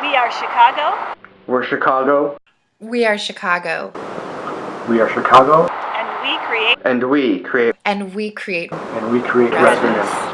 We are Chicago. We're Chicago. We are Chicago. We are Chicago, And we create And we create And we create and we create resonance.